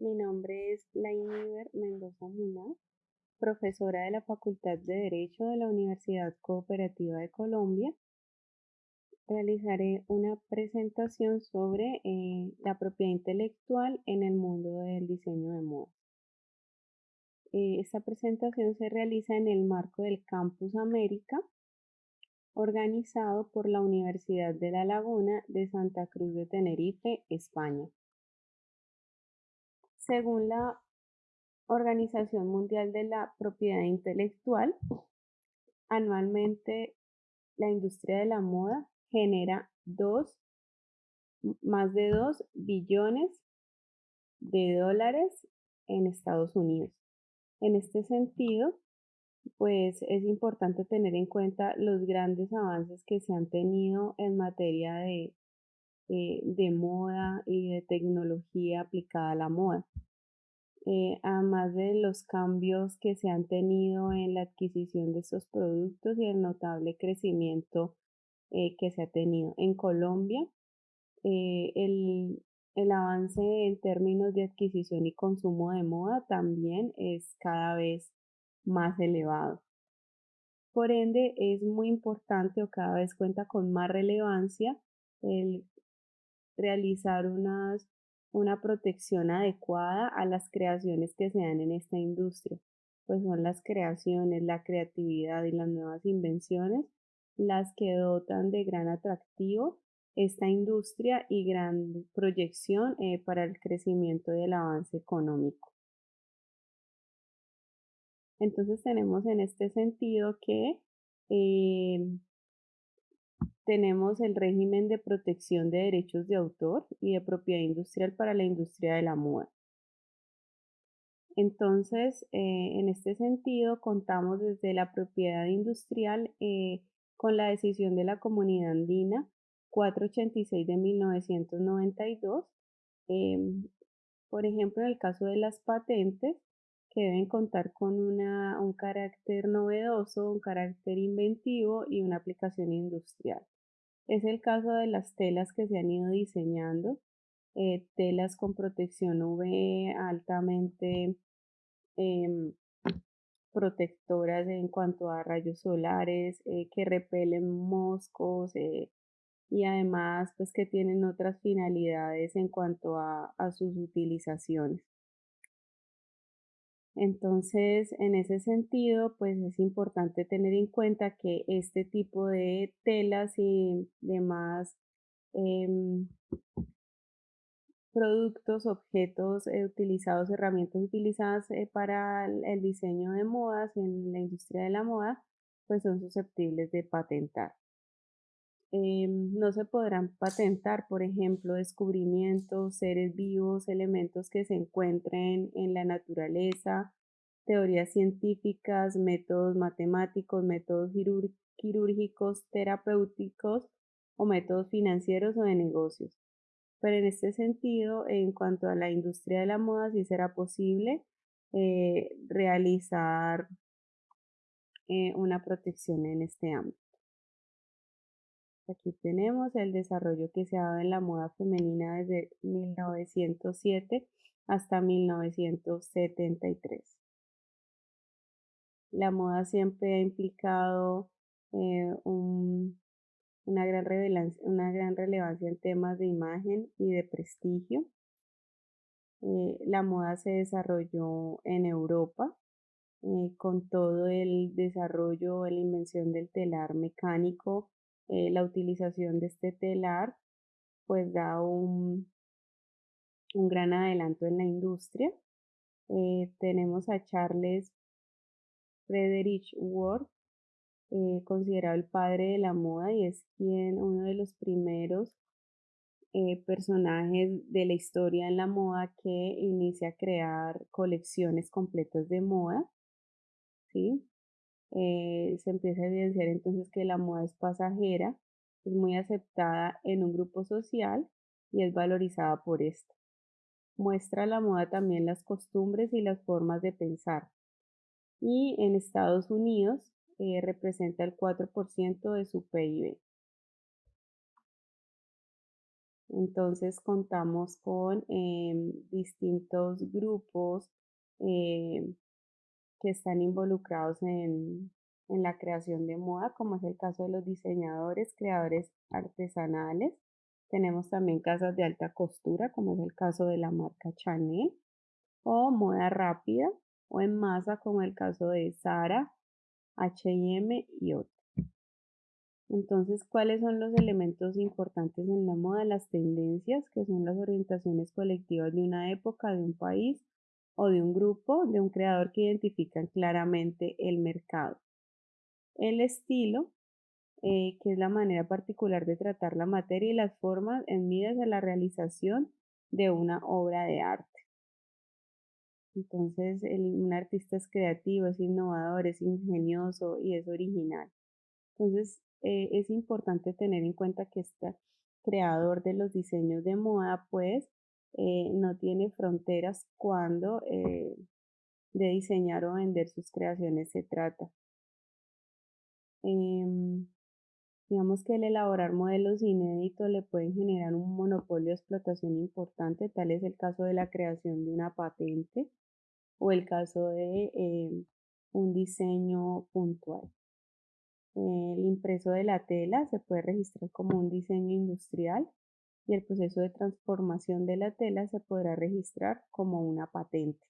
Mi nombre es Lainiver Mendoza Muná, profesora de la Facultad de Derecho de la Universidad Cooperativa de Colombia. Realizaré una presentación sobre eh, la propiedad intelectual en el mundo del diseño de moda. Eh, esta presentación se realiza en el marco del Campus América, organizado por la Universidad de La Laguna de Santa Cruz de Tenerife, España. Según la Organización Mundial de la Propiedad Intelectual, anualmente la industria de la moda genera más de 2 billones de dólares en Estados Unidos. En este sentido, pues es importante tener en cuenta los grandes avances que se han tenido en materia de, eh, de moda y de tecnología aplicada a la moda. Eh, además de los cambios que se han tenido en la adquisición de estos productos y el notable crecimiento eh, que se ha tenido en Colombia, el, el avance en términos de adquisición y consumo de moda también es cada vez más elevado. Por ende, es muy importante o cada vez cuenta con más relevancia el realizar unas, una protección adecuada a las creaciones que se dan en esta industria, pues son las creaciones, la creatividad y las nuevas invenciones las que dotan de gran atractivo esta industria y gran proyección eh, para el crecimiento y el avance económico. Entonces tenemos en este sentido que eh, tenemos el régimen de protección de derechos de autor y de propiedad industrial para la industria de la moda. Entonces, eh, en este sentido, contamos desde la propiedad industrial eh, con la decisión de la comunidad andina 486 de 1992. Em, por ejemplo, en el caso de las patentes, que deben contar con una, un carácter novedoso, un carácter inventivo y una aplicación industrial. Es el caso de las telas que se han ido diseñando, eh, telas con protección UV altamente em, protectoras en cuanto a rayos solares, eh, que repelen moscos eh, y además pues que tienen otras finalidades en cuanto a sus utilizaciones. Entonces, en ese sentido, pues es importante tener en cuenta que este tipo de telas y demás em, productos, objetos eh, utilizados, herramientas utilizadas eh, para el, diseño de modas en la industria de la moda, pues son susceptibles de patentar. Em, no se podrán patentar, por ejemplo, descubrimientos, seres vivos, elementos que se encuentren en la naturaleza, teorías científicas, métodos matemáticos, métodos quirúrgicos, terapéuticos o métodos financieros o de negocios. Pero en este sentido, en cuanto a la industria de la moda, sí será posible eh, realizar eh, una protección en este ámbito. Aquí tenemos el desarrollo que se ha dado en la moda femenina desde 1907 hasta 1973. La moda siempre ha implicado eh, una, gran una gran relevancia en temas de imagen y de prestigio. Eh, la moda se desarrolló en Europa eh, con todo el desarrollo, la invención del telar mecánico eh, la utilización de este telar pues da un, un gran adelanto en la industria. Eh, tenemos a Charles Frederick Ward, eh, considerado el padre de la moda y es quien uno de los primeros personajes de la historia en la moda que inicia a crear colecciones completas de moda. ¿sí? Eh, se empieza a evidenciar entonces que la moda es pasajera, es muy aceptada en un grupo social y es valorizada por esto. Muestra la moda también las costumbres y las formas de pensar. Y en Estados Unidos eh, representa el 4% de su PIB. Entonces contamos con em, distintos grupos em, que están involucrados en, en la creación de moda, como es el caso de los diseñadores, creadores artesanales. Tenemos también casas de alta costura, como es el caso de la marca Chanel, o moda rápida o en masa, como el caso de Zara, H&M y otros. Entonces, ¿cuáles son los elementos importantes en la moda? Las tendencias, que son las orientaciones colectivas de una época, de un país o de un grupo, de un creador que identifican claramente el mercado. El estilo, eh, que es la manera particular de tratar la materia y las formas en miras de la realización de una obra de arte. Entonces, un artista es creativo, es innovador, es ingenioso y es original. Entonces, eh, es importante tener en cuenta que este creador de los diseños de moda, pues, eh, no tiene fronteras cuando eh, de diseñar o vender sus creaciones se trata. Em, digamos que el elaborar modelos inéditos le pueden generar un monopolio de explotación importante, tal es el caso de la creación de una patente o el caso de em, un diseño puntual. El impreso de la tela se puede registrar como un diseño industrial y el proceso de transformación de la tela se podrá registrar como una patente.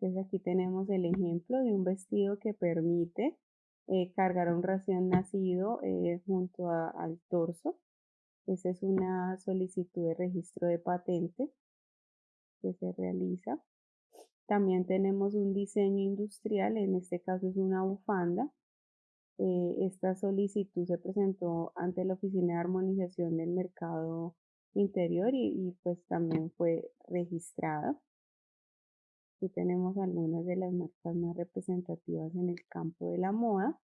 Entonces aquí tenemos el ejemplo de un vestido que permite eh, cargar a un recién nacido eh, junto al torso. Esa es una solicitud de registro de patente que se realiza. También tenemos un diseño industrial, en este caso es una bufanda. Eh, esta solicitud se presentó ante la Oficina de Armonización del Mercado Interior y, pues también fue registrada. Aquí tenemos algunas de las marcas más representativas en el campo de la moda.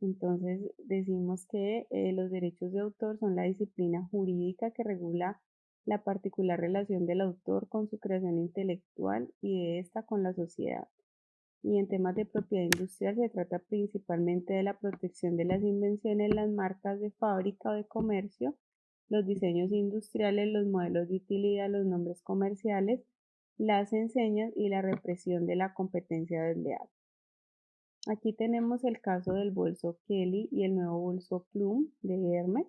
Entonces decimos que eh, los derechos de autor son la disciplina jurídica que regula la particular relación del autor con su creación intelectual y de esta con la sociedad. Y en temas de propiedad industrial se trata principalmente de la protección de las invenciones, las marcas de fábrica o de comercio, los diseños industriales, los modelos de utilidad, los nombres comerciales, las enseñas y la represión de la competencia desleal. Aquí tenemos el caso del bolso Kelly y el nuevo bolso Plum de Hermes.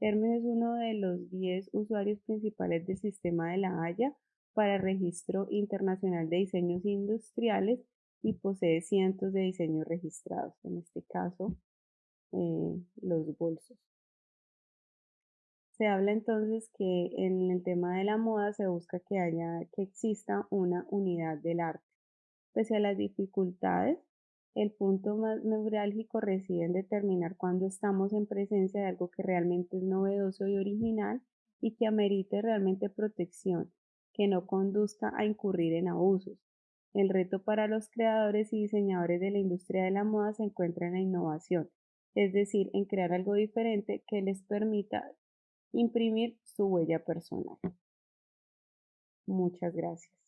Hermes es uno de los 10 usuarios principales del sistema de la Haya para registro internacional de diseños industriales y posee cientos de diseños registrados, en este caso eh, los bolsos. Se habla entonces que en el tema de la moda se busca que haya, que exista una unidad del arte. Pese a las dificultades, el punto más neurálgico reside en determinar cuándo estamos en presencia de algo que realmente es novedoso y original y que amerite realmente protección, que no conduzca a incurrir en abusos. El reto para los creadores y diseñadores de la industria de la moda se encuentra en la innovación, es decir, en crear algo diferente que les permita imprimir su huella personal. Muchas gracias.